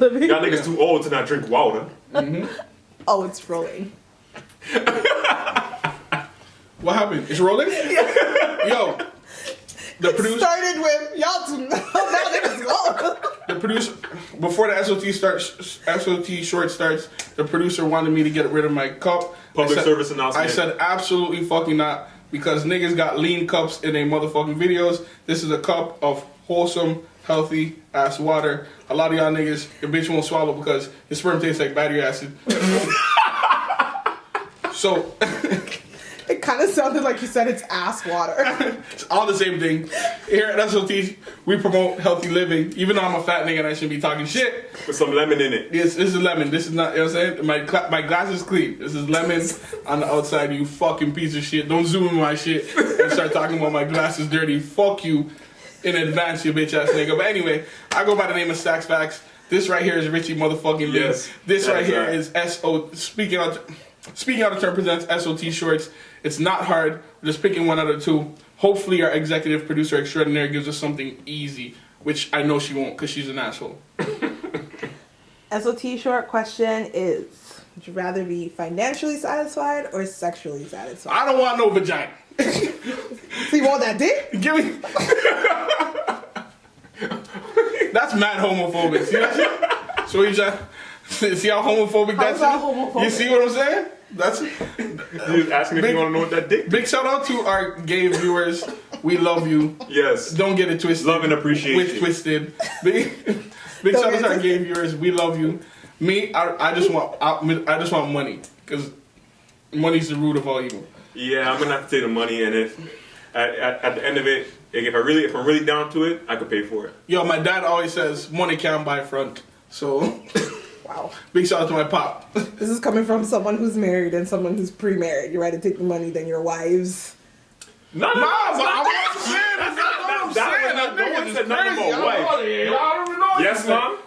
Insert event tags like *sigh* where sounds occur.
living. Y'all niggas too old to not drink water. Mm-hmm. Oh, it's rolling. *laughs* What happened? It's rolling? Yo, the producer, Started with y'all two. now *laughs* niggas go. the producer, before the SOT starts, SOT short starts, the producer wanted me to get rid of my cup. Public said- service announcement. I said absolutely fucking not because niggas got lean cups in their motherfucking videos. This is a cup of wholesome, healthy ass water. A lot of y'all niggas, your bitch won't swallow because your sperm tastes like battery acid. *laughs* so *laughs* It kind of sounded like you said it's ass water. *laughs* it's all the same thing. Here at SOT, we promote healthy living. Even though I'm a fat nigga and I shouldn't be talking shit. With some lemon in it. This, this is lemon. This is not, you know what I'm saying? My, cla- my glass is clean. This is lemon on the outside, you fucking piece of shit. Don't zoom in my shit and start talking about my glass is dirty. Fuck you in advance, you bitch ass nigga. But anyway, I go by the name of Stacks Facts. This right here is Richie motherfucking Lee. Yes, This that right is here right. is SO. Speaking out, speaking out of turn presents SOT shorts. It's not hard. We're just picking one out of two. Hopefully, our executive producer extraordinaire gives us something easy, which I know she won't because she's an asshole. *laughs* SOT short question is Would you rather be financially satisfied or sexually satisfied? I don't want no vagina. So you want that dick? Give me. *laughs* that's mad homophobic. See that shit? So you just *laughs* see how homophobic that's that homophobic? You see what I'm saying? That's You was asking if you want to know what that dick big shout out to our gay viewers. We love you. Yes. Don't get it twisted. Love and appreciation. With twisted. *laughs* Big, big shout out to our gay viewers. We love you. Me, I, I just want I, I just want money because money's the root of all evil. Yeah, I'm gonna have to take the money, and if at, at, at the end of it, if I really, if I'm really down to it, I could pay for it. Yo, my dad always says money can't buy front. So *laughs* Wow. big shout out to my pop. *laughs* This is coming from someone who's married and someone who's pre married. You're right to take the money than your wives. No, no, No, no, but stop I'm not saying that's not what I'm saying. that- That no one nigga's said nothing crazy. about I wife. don't know. I don't know. Yes, mom.